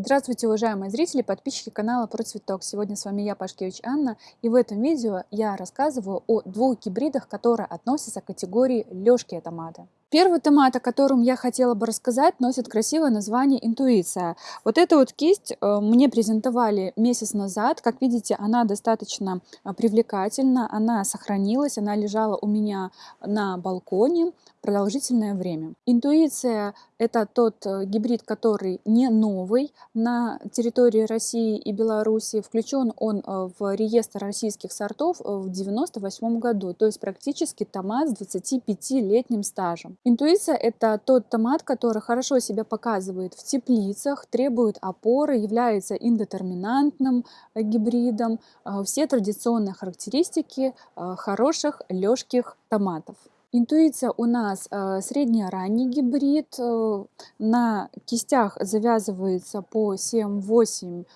Здравствуйте, уважаемые зрители, подписчики канала Про Цветок. Сегодня с вами я, Пашкевич Анна, и в этом видео я рассказываю о двух гибридах, которые относятся к категории лёжкие томаты. Первый томат, о котором я хотела бы рассказать, носит красивое название «Интуиция». Вот эту вот кисть э, мне презентовали месяц назад. Как видите, она достаточно э, привлекательна, она сохранилась, она лежала у меня на балконе продолжительное время. Интуиция – это тот э, гибрид, который не новый на территории России и Беларуси. Включен он в реестр российских сортов в 1998 году, то есть практически томат с 25-летним стажем. Интуиция – это тот томат, который хорошо себя показывает в теплицах, требует опоры, является индетерминантным э, гибридом. Э, все традиционные характеристики э, хороших лёжких томатов. Интуиция у нас средне-ранний гибрид. На кистях завязывается по 7-8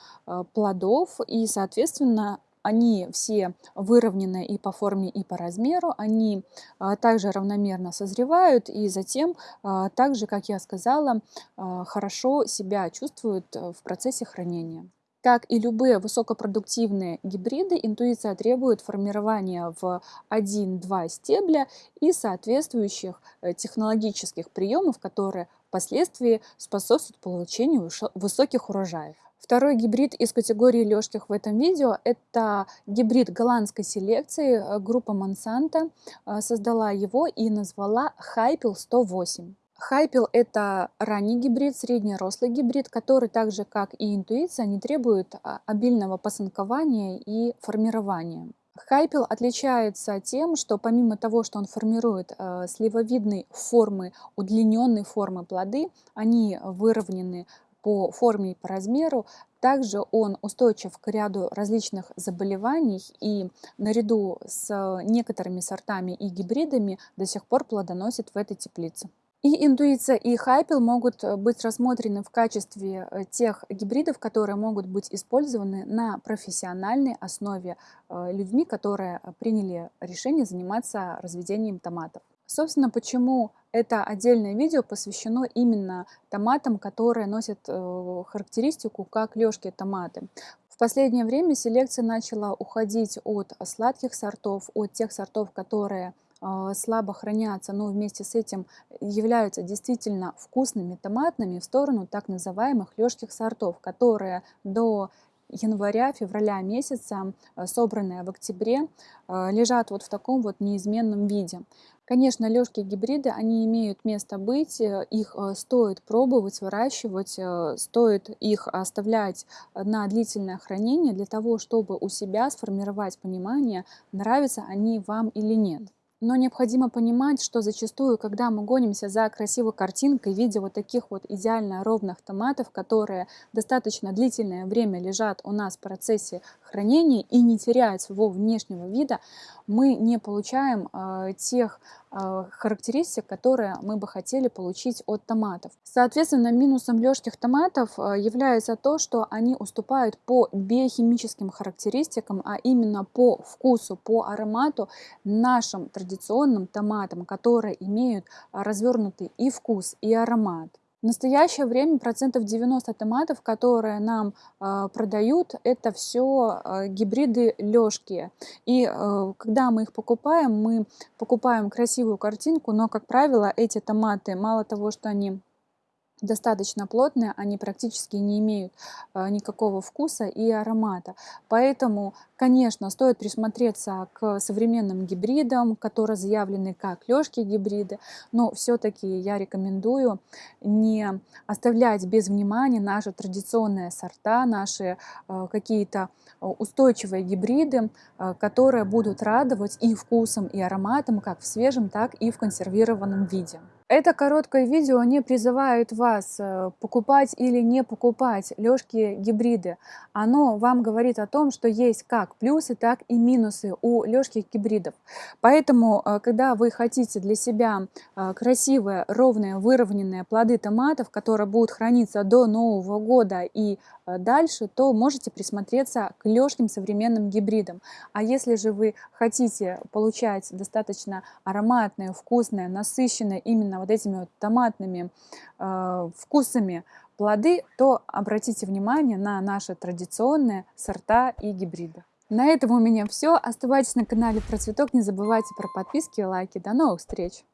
плодов и, соответственно, они все выровнены и по форме, и по размеру, они а, также равномерно созревают и затем, а, также, как я сказала, а, хорошо себя чувствуют э, в процессе хранения. Как и любые высокопродуктивные гибриды, интуиция требует формирования в 1-2 стебля и соответствующих э, технологических приемов, которые впоследствии способствуют получению высоких урожаев. Второй гибрид из категории лёжких в этом видео – это гибрид голландской селекции. Э, группа Monsanto э, создала его и назвала Hypel 108. Хайпел – это ранний гибрид, среднерослый гибрид, который так же, как и интуиция, не требует а, обильного посынкования и формирования. Хайпел отличается тем, что помимо того, что он формирует э, сливовидной формы, удлиненной формы плоды, они выровнены по форме и по размеру. Также он устойчив к ряду различных заболеваний и наряду с некоторыми сортами и гибридами до сих пор плодоносит в этой теплице. И интуиция, и хайпел могут быть рассмотрены в качестве э, тех гибридов, которые могут быть использованы на профессиональной основе э, людьми, которые приняли решение заниматься разведением томатов. Собственно, почему это отдельное видео посвящено именно томатам, которые носят э, характеристику как лёжкие томаты. В последнее время селекция начала уходить от сладких сортов, от тех сортов, которые э, слабо хранятся, но вместе с этим являются действительно вкусными томатными в сторону так называемых лёжких сортов, которые до января-февраля месяца, э, собранные в октябре, лежат вот в таком вот неизменном виде. Конечно, лёжки гибриды, они имеют место быть, э, их э, стоит пробовать, выращивать, э, стоит их оставлять на длительное хранение для того, чтобы у себя сформировать понимание, нравятся они вам или нет. Но необходимо понимать, что зачастую, когда мы гонимся за красивой картинкой, видя вот таких вот идеально ровных томатов, которые достаточно длительное время лежат у нас в процессе хранения и не теряют своего внешнего вида, мы не получаем э, тех э, характеристик, которые мы бы хотели получить от томатов. Соответственно, минусом лёжких томатов э, является то, что они уступают по биохимическим характеристикам, а именно по вкусу, по аромату нашим традиционным томатам, которые имеют развернутый и вкус, и аромат. В настоящее время процентов 90 томатов, которые нам э, продают, это все э, гибриды лёжки. И э, когда мы их покупаем, мы покупаем красивую картинку, но, как правило, эти томаты, мало того, что они достаточно плотные, они практически не имеют э, никакого вкуса и аромата. Поэтому, конечно, стоит присмотреться к современным гибридам, которые заявлены как лёжки гибриды, но все-таки я рекомендую не оставлять без внимания наши традиционные сорта, наши э, какие-то устойчивые гибриды, э, которые будут радовать и вкусом, и ароматом, как в свежем, так и в консервированном виде. Это короткое видео не призывает вас э, покупать или не покупать лёжки гибриды. Оно вам говорит о том, что есть как плюсы, так и минусы у лёжки гибридов. Поэтому, э, когда вы хотите для себя э, красивые, ровные, выровненные плоды томатов, которые будут храниться до Нового года и дальше, то можете присмотреться к лёжким современным гибридам. А если же вы хотите получать достаточно ароматные, вкусные, насыщенные именно вот этими вот томатными э, вкусами плоды, то обратите внимание на наши традиционные сорта и гибриды. На этом у меня все. Оставайтесь на канале Процветок. Не забывайте про подписки и лайки. До новых встреч!